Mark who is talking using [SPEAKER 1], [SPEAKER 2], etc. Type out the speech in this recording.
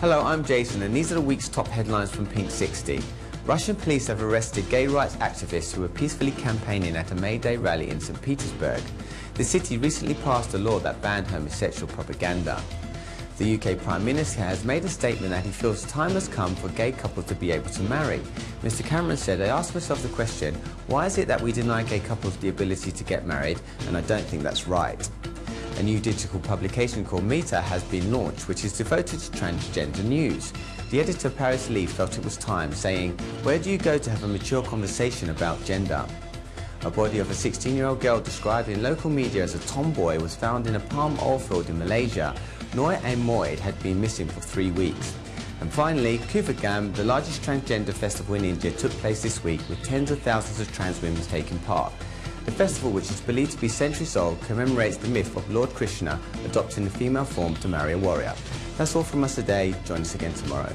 [SPEAKER 1] Hello, I'm Jason, and these are the week's top headlines from Pink 60. Russian police have arrested gay rights activists who were peacefully campaigning at a May Day rally in St. Petersburg. The city recently passed a law that banned homosexual propaganda. The UK Prime Minister has made a statement that he feels time has come for gay couples to be able to marry. Mr Cameron said, I asked myself the question, why is it that we deny gay couples the ability to get married? And I don't think that's right. A new digital publication called Meta has been launched, which is devoted to transgender news. The editor Paris Lees felt it was time, saying, where do you go to have a mature conversation about gender? A body of a 16-year-old girl described in local media as a tomboy was found in a palm oil field in Malaysia. Noi Moid had been missing for three weeks. And finally, Koovagam, the largest transgender festival in India, took place this week with tens of thousands of trans women taking part. The festival, which is believed to be centuries old, commemorates the myth of Lord Krishna adopting the female form to marry a warrior. That's all from us today. Join us again tomorrow.